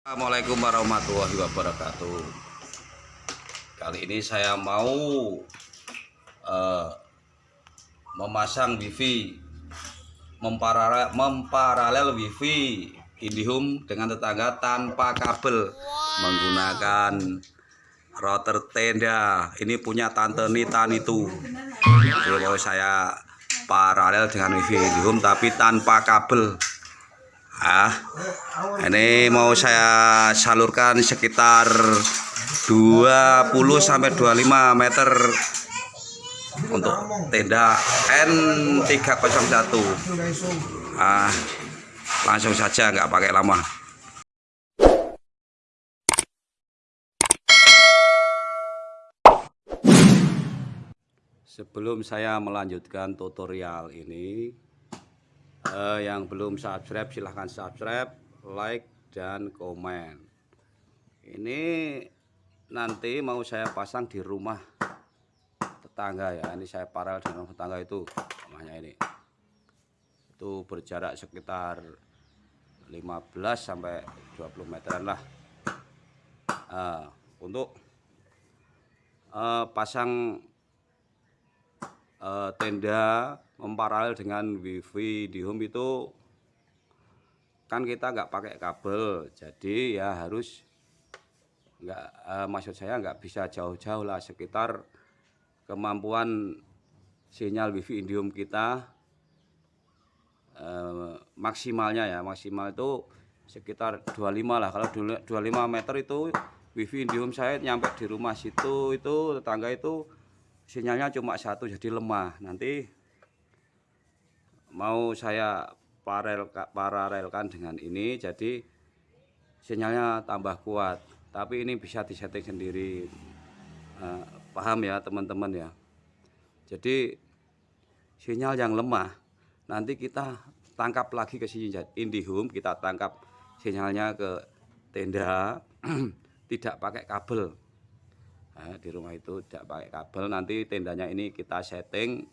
Assalamualaikum warahmatullahi wabarakatuh. Kali ini saya mau eh, memasang wifi memparalel, memparalel wifi Indihome dengan tetangga tanpa kabel menggunakan router tenda. Ini punya tante Nita itu. Jadi saya paralel dengan wifi Indihome tapi tanpa kabel. Ah, ini mau saya salurkan sekitar 20 sampai 25 meter untuk tenda N301. Ah, langsung saja nggak pakai lama. Sebelum saya melanjutkan tutorial ini, eh, yang belum subscribe silahkan subscribe like dan komen. Ini nanti mau saya pasang di rumah tetangga ya. Ini saya paralel dengan tetangga itu rumahnya ini. Itu berjarak sekitar 15 sampai 20 meteran lah. Eh, untuk eh, pasang eh, tenda memparalel dengan wifi di home itu kan kita nggak pakai kabel jadi ya harus nggak eh, maksud saya nggak bisa jauh-jauh lah sekitar kemampuan sinyal wifi Indium kita eh, maksimalnya ya. Maksimal itu sekitar 25 lah. Kalau 25 meter itu wifi Indium saya nyampe di rumah situ itu tetangga itu sinyalnya cuma satu jadi lemah. Nanti mau saya paralel paralelkan dengan ini jadi sinyalnya tambah kuat. Tapi ini bisa disetting sendiri. Eh, paham ya teman-teman ya? Jadi sinyal yang lemah nanti kita tangkap lagi ke sini IndiHome kita tangkap sinyalnya ke tenda tidak pakai kabel. Nah, di rumah itu tidak pakai kabel nanti tendanya ini kita setting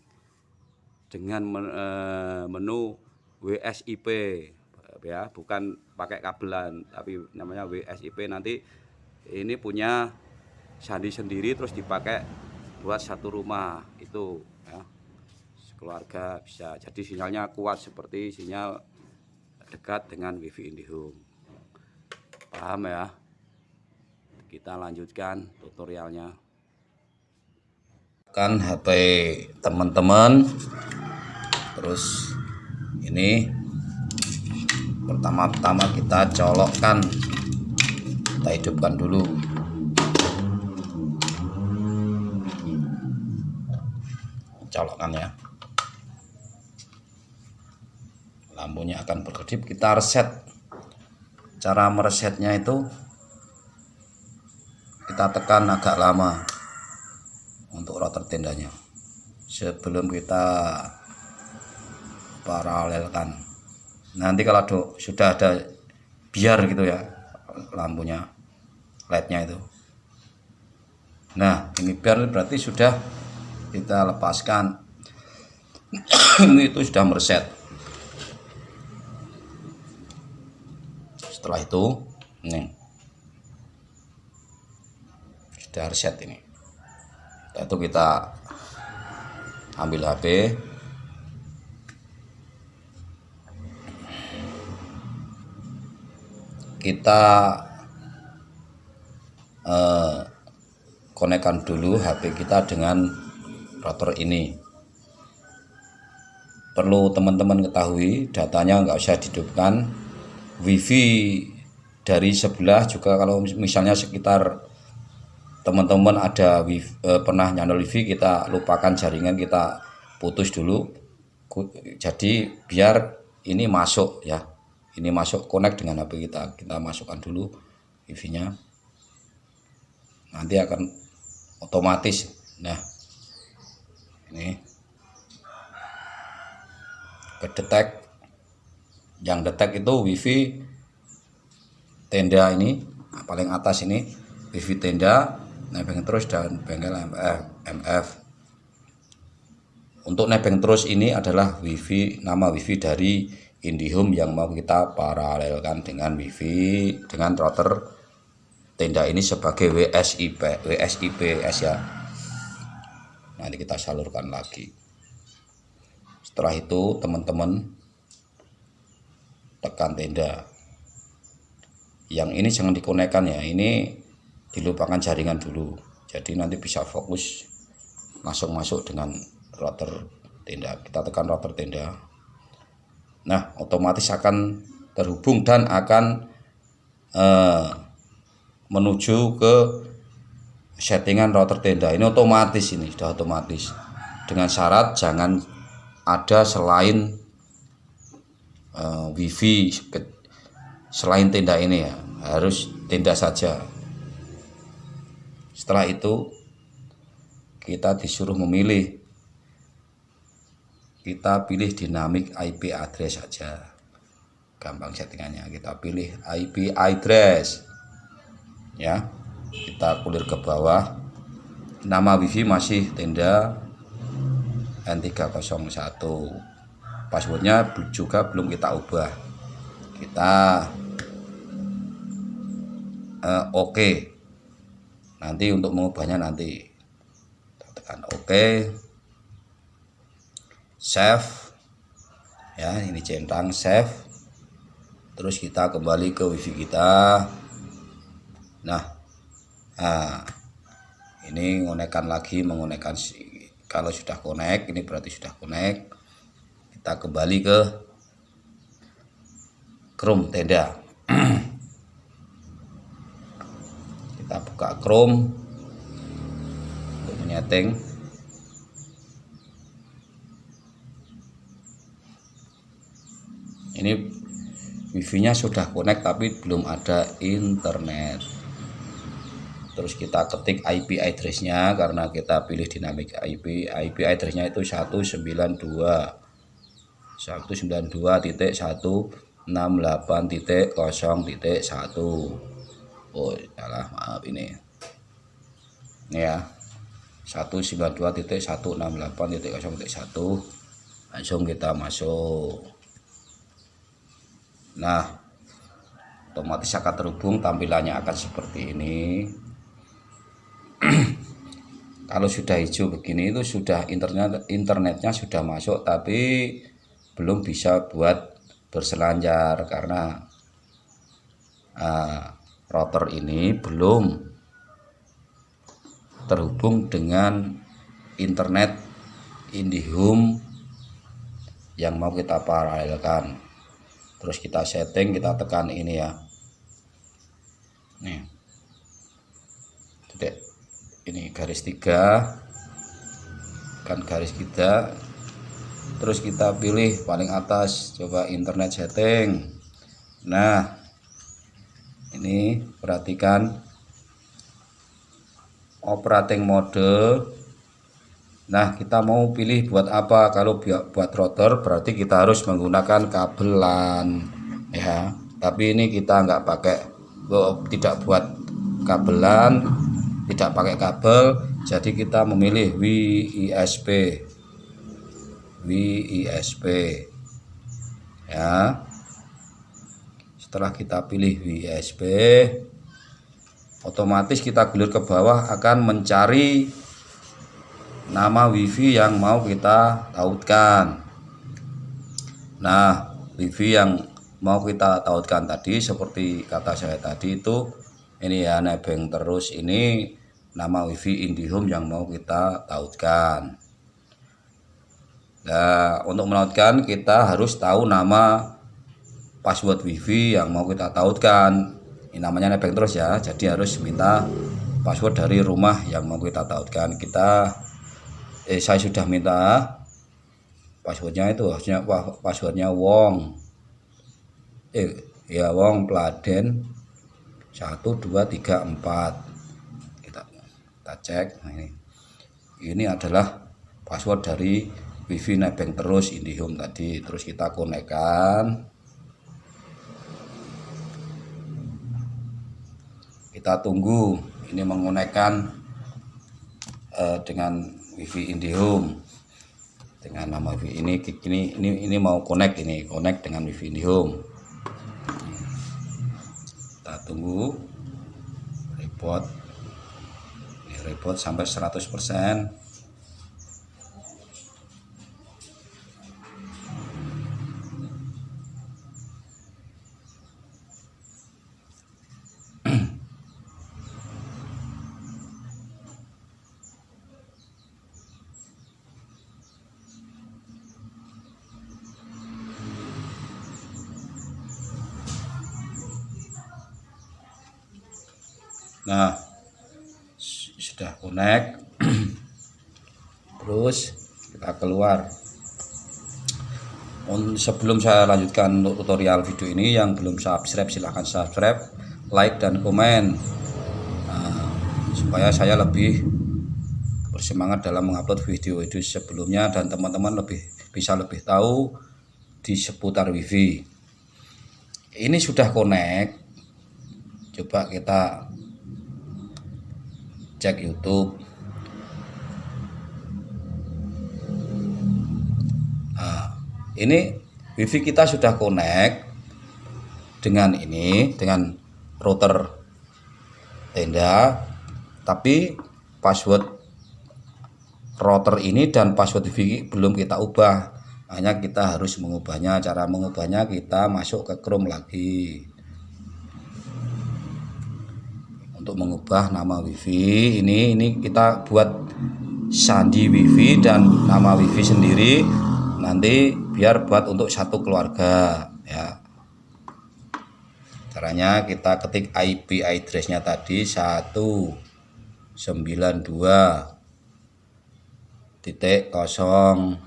dengan eh, menu WSIP ya bukan pakai kabelan tapi namanya WSIP nanti ini punya sandi sendiri terus dipakai buat satu rumah itu ya. Keluarga bisa. Jadi sinyalnya kuat seperti sinyal dekat dengan wifi Indihome. Paham ya? Kita lanjutkan tutorialnya. Kan HP teman-teman terus ini pertama-tama kita colokkan kita hidupkan dulu. Colokkan ya. Lampunya akan berkedip kita reset. Cara meresetnya itu kita tekan agak lama untuk router tendanya. Sebelum kita paralelkan nanti kalau do, sudah ada biar gitu ya lampunya lednya itu. Nah ini biar berarti sudah kita lepaskan. Ini itu sudah mereset. Setelah itu ini sudah reset ini. Itu kita ambil HP kita eh, konekkan dulu HP kita dengan router ini. Perlu teman-teman ketahui datanya nggak usah dihidupkan. Wifi dari sebelah juga kalau misalnya sekitar teman-teman ada wifi, eh, pernah nyandol wifi kita lupakan jaringan kita putus dulu. Jadi biar ini masuk ya ini masuk connect dengan HP kita. Kita masukkan dulu wifi nya nanti akan otomatis. Nah ini. Kedetek. Yang detek itu wifi tenda ini. Nah, paling atas ini wifi tenda nebeng terus dan bengkel MF, MF untuk nebeng terus ini adalah wifi nama wifi dari IndiHome yang mau kita paralelkan dengan wifi dengan router tenda ini sebagai WSIP WSIPS ya. Nanti kita salurkan lagi. Setelah itu teman-teman tekan tenda. Yang ini jangan dikonekkan ya ini dilupakan jaringan dulu. Jadi nanti bisa fokus masuk-masuk dengan router tenda. Kita tekan router tenda nah otomatis akan terhubung dan akan eh, menuju ke settingan router tenda. Ini otomatis ini sudah otomatis. Dengan syarat jangan ada selain uh, wifi selain tenda ini ya. Harus tenda saja. Setelah itu kita disuruh memilih kita pilih dinamik IP address saja. Gampang settingannya. Kita pilih IP address. Ya kita kulir ke bawah. Nama wifi masih tenda N301 passwordnya juga belum kita ubah. Kita uh, oke. Okay. nanti untuk mengubahnya nanti. Kita tekan oke. okay save ya ini centang save terus kita kembali ke wifi kita. Nah nah ini ngonekan lagi menggunakan kalau sudah connect ini berarti sudah connect. Kita kembali ke Chrome tenda. Kita buka Chrome. Untuk menyeting ini wifi nya sudah connect tapi belum ada internet. Terus kita ketik IP address nya karena kita pilih dinamik IP IP address nya itu 192 192.168.0.1 oh salah maaf ini. Ini ya 192.168.0.1 langsung kita masuk nah otomatis akan terhubung tampilannya akan seperti ini. Kalau sudah hijau begini itu sudah internet internetnya sudah masuk tapi belum bisa buat berselancar karena uh, router ini belum terhubung dengan internet IndiHome yang mau kita paralelkan terus kita setting kita tekan ini ya. Nih. Titik. Ini garis tiga. Kan garis kita. Terus kita pilih paling atas. Coba internet setting. Nah ini perhatikan. Operating mode Nah, kita mau pilih buat apa? Kalau buat router berarti kita harus menggunakan kabelan ya. Tapi ini kita nggak pakai oh, tidak buat kabelan, tidak pakai kabel, jadi kita memilih WISP. WISP. Ya. Setelah kita pilih WISP, otomatis kita gelir ke bawah akan mencari nama wifi yang mau kita tautkan. Nah wifi yang mau kita tautkan tadi seperti kata saya tadi itu ini ya nebeng terus ini nama wifi IndiHome yang mau kita tautkan. Nah untuk menautkan kita harus tahu nama password wifi yang mau kita tautkan. Ini namanya nebeng terus ya jadi harus minta password dari rumah yang mau kita tautkan. Kita eh saya sudah minta passwordnya itu harusnya passwordnya Wong. Eh ya Wong Pladen 1234 kita kita cek. Nah ini. Ini adalah password dari wifi nebeng terus IndiHome tadi. Terus kita konekkan. Kita tunggu ini menggunakan uh, dengan wifi IndiHome dengan nama wifi ini ini ini ini mau connect ini connect dengan wifi IndiHome kita tunggu report. Ini report sampai 100% nah sudah connect. Terus kita keluar. Sebelum saya lanjutkan untuk tutorial video ini yang belum subscribe silahkan subscribe like dan komen. Nah, supaya saya lebih bersemangat dalam mengupload video-video sebelumnya dan teman-teman lebih bisa lebih tahu di seputar wifi. Ini sudah connect. Coba kita cek YouTube. Nah, ini wifi kita sudah connect dengan ini dengan router tenda tapi password router ini dan password wifi belum kita ubah. Hanya kita harus mengubahnya. Cara mengubahnya kita masuk ke Chrome lagi untuk mengubah nama wifi. Ini ini kita buat sandi wifi dan nama wifi sendiri. Nanti biar buat untuk satu keluarga ya. Caranya kita ketik IP addressnya tadi 192 titik kosong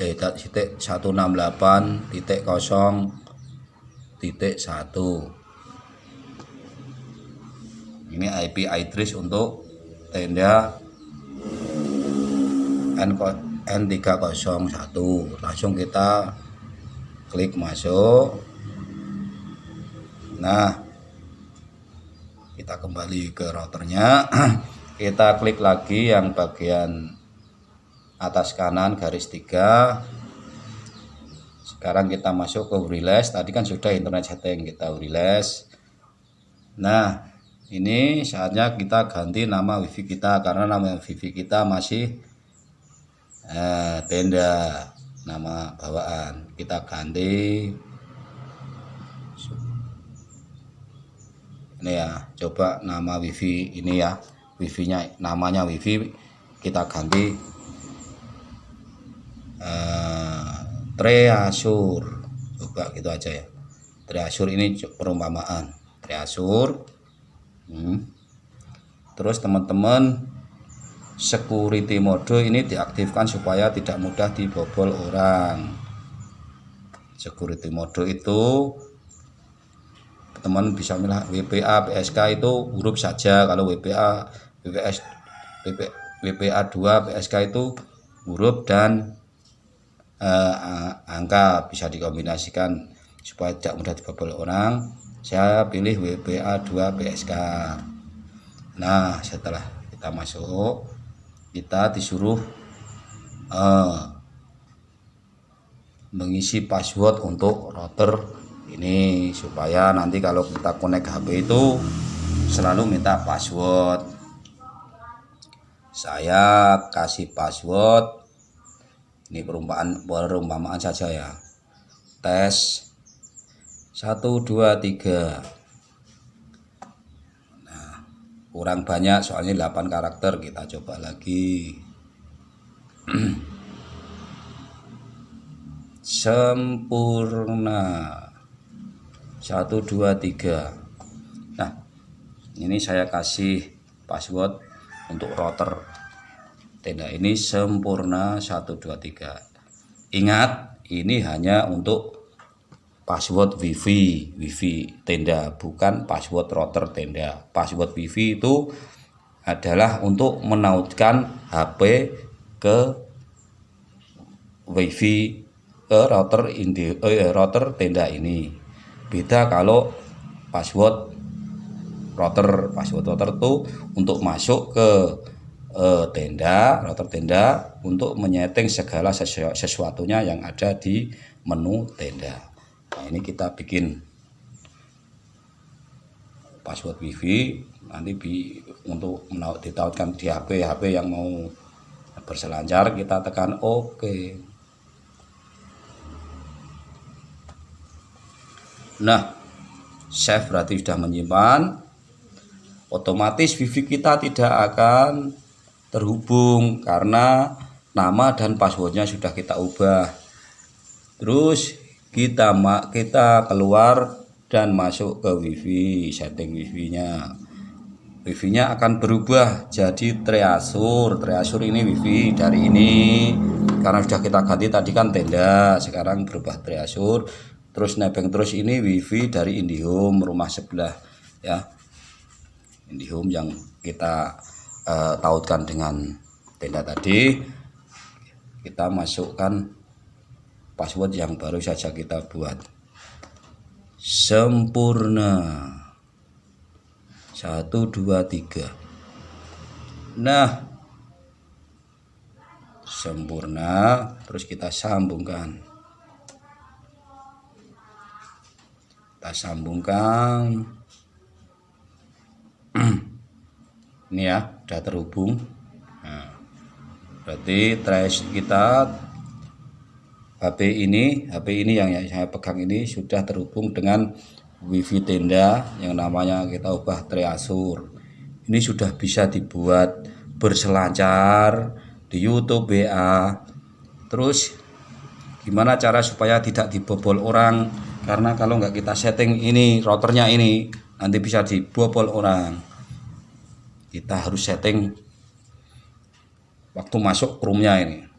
eh titik 168 titik kosong titik satu ini IP address untuk tenda N301 langsung kita klik masuk. Nah kita kembali ke routernya. Kita klik lagi yang bagian atas kanan garis tiga. Sekarang kita masuk ke Uriles tadi kan sudah internet setting kita Uriles nah ini saatnya kita ganti nama wifi kita karena nama wifi kita masih eh, tenda nama bawaan. Kita ganti. Ini ya coba nama wifi ini ya. Wifi nya namanya wifi kita ganti. Eh, treasure. Coba gitu aja ya. Treasure ini perumpamaan. Treasure Hmm. terus teman-teman security mode ini diaktifkan supaya tidak mudah dibobol orang. Security mode itu teman bisa milih WPA PSK itu huruf saja. Kalau WPA WPS WP, WPA 2 PSK itu huruf dan uh, angka bisa dikombinasikan supaya tidak mudah dibobol orang saya pilih WPA 2 PSK nah setelah kita masuk kita disuruh uh, mengisi password untuk router ini supaya nanti kalau kita connect HP itu selalu minta password. Saya kasih password. Ini perumpamaan perumpamaan saja ya. Tes satu dua tiga. Nah kurang banyak soalnya 8 karakter kita coba lagi. Sempurna. Satu dua tiga. Nah ini saya kasih password untuk router. Tenda ini sempurna 123 ingat ini hanya untuk password wifi wifi tenda bukan password router tenda. Password wifi itu adalah untuk menautkan HP ke wifi ke router indi, eh, router tenda ini. Beda kalau password router password router itu untuk masuk ke eh, tenda router tenda untuk menyeting segala sesu sesuatunya yang ada di menu tenda nah, ini kita bikin password wifi. Nanti bi untuk ditautkan di HP HP yang mau berselancar kita tekan OK. Nah save berarti sudah menyimpan. Otomatis wifi kita tidak akan terhubung karena nama dan passwordnya sudah kita ubah. Terus kita kita keluar dan masuk ke wifi setting wifi nya wifi nya akan berubah jadi triasur. Triasur ini wifi dari ini. Karena sudah kita ganti tadi kan tenda sekarang berubah triasur. Terus nebeng terus ini wifi dari Indihome rumah sebelah ya. Indihome yang kita uh, tautkan dengan tenda tadi. Kita masukkan password yang baru saja kita buat. Sempurna. Satu dua tiga. Nah. Sempurna. Terus kita sambungkan. Kita sambungkan. Ini ya sudah terhubung. Nah, berarti trace kita HP ini HP ini yang saya pegang ini sudah terhubung dengan wifi tenda yang namanya kita ubah triasur. Ini sudah bisa dibuat berselancar di YouTube WA terus gimana cara supaya tidak dibobol orang? Karena kalau nggak kita setting ini routernya ini nanti bisa dibobol orang. Kita harus setting waktu masuk roomnya ini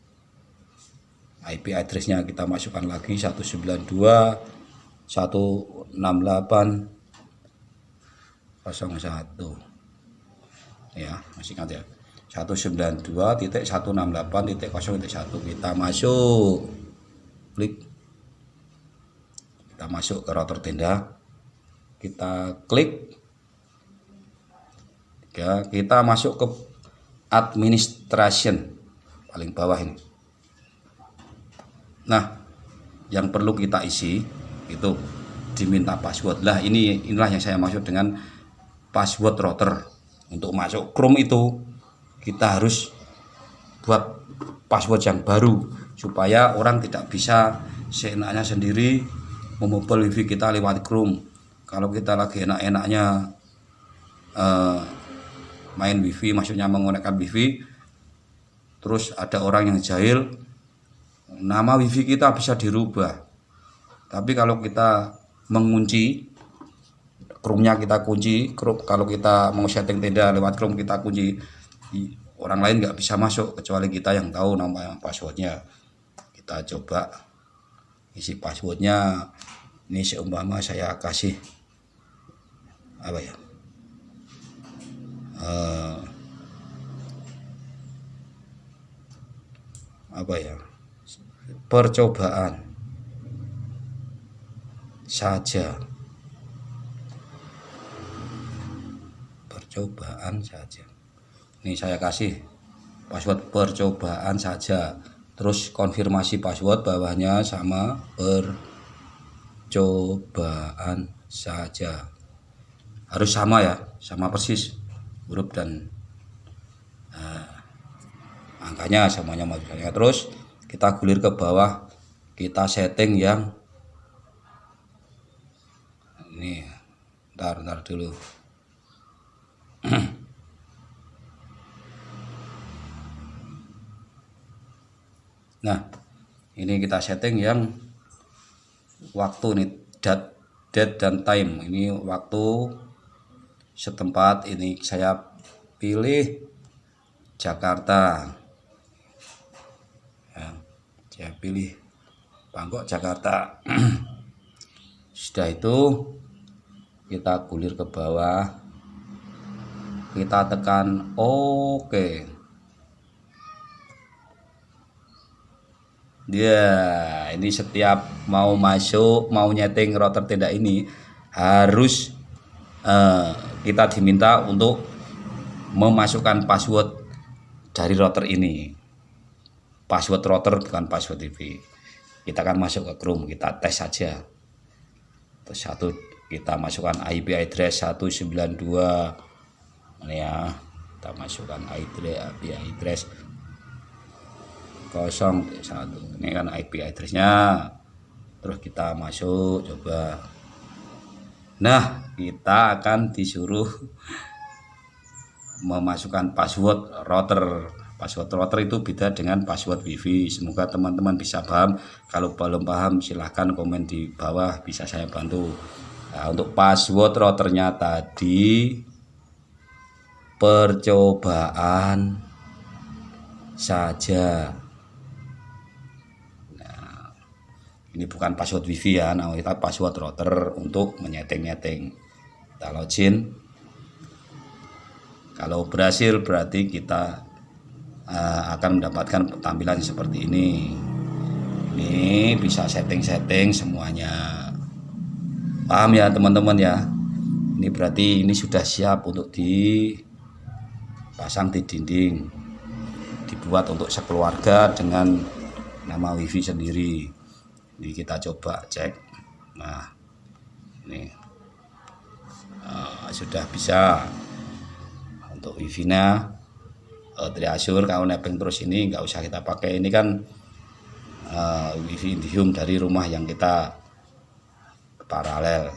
IP addressnya kita masukkan lagi 192 168 01 ya masih ingat ya? 192.168.0.1 kita masuk. Klik. Kita masuk ke router tenda. Kita klik. Ya kita masuk ke administration. Paling bawah ini nah yang perlu kita isi itu diminta password. Lah ini inilah yang saya maksud dengan password router. Untuk masuk Chrome itu kita harus buat password yang baru supaya orang tidak bisa seenaknya sendiri memobile wifi kita lewat Chrome. Kalau kita lagi enak-enaknya uh, main wifi maksudnya menggunakan wifi terus ada orang yang jahil nama wifi kita bisa dirubah. Tapi kalau kita mengunci Chrome-nya kita kunci kalau kita mau setting tenda lewat Chrome kita kunci orang lain nggak bisa masuk kecuali kita yang tahu nama passwordnya. Kita coba isi passwordnya. Ini seumpama saya kasih apa ya? Uh, apa ya percobaan saja. Percobaan saja. Ini saya kasih password percobaan saja. Terus konfirmasi password bawahnya sama percobaan saja. Harus sama ya sama persis huruf dan uh, angkanya semuanya maksudnya terus kita gulir ke bawah kita setting yang ini ntar ntar dulu. Nah ini kita setting yang waktu nih date date dan time. Ini waktu setempat ini saya pilih Jakarta. ya, saya pilih Bangkok Jakarta. Sudah itu kita gulir ke bawah. Kita tekan oke okay. dia ini setiap mau masuk mau nyeting router tenda ini harus uh, kita diminta untuk memasukkan password dari router ini password router bukan password TV kita akan masuk ke Chrome kita tes saja. Terus satu kita masukkan IP address 192 ini ya kita masukkan IP address 01 ini kan IP addressnya. Terus kita masuk coba. Nah kita akan disuruh memasukkan password router password router itu beda dengan password wifi. Semoga teman-teman bisa paham. Kalau belum paham silahkan komen di bawah. Bisa saya bantu. Nah, untuk password routernya tadi percobaan saja. Nah, ini bukan password wifi ya. Nah kita password router untuk menyeting-nyeting. Kita login. Kalau berhasil berarti kita uh, akan mendapatkan tampilan seperti ini. Ini bisa setting-setting semuanya. Paham ya teman-teman ya? Ini berarti ini sudah siap untuk di pasang di dinding. Dibuat untuk sekeluarga dengan nama wifi sendiri. Ini kita coba cek. Nah ini. Uh, sudah bisa untuk wifi nya uh, triasur kalau nebeng terus ini nggak usah kita pakai. Ini kan uh, wifi Indihome dari rumah yang kita paralel.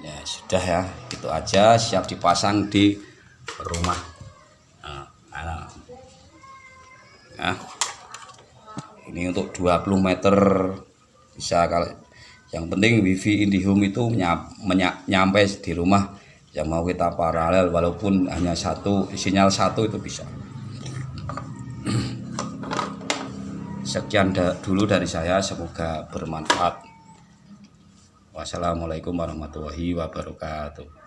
Ya sudah ya itu aja. Siap dipasang di rumah. Nah, nah. Ya. ini untuk 20 meter bisa kalau yang penting wifi IndiHome itu nyampe di rumah yang mau kita paralel walaupun hanya satu sinyal satu itu bisa. Sekian dulu dari saya semoga bermanfaat. Wassalamualaikum warahmatullahi wabarakatuh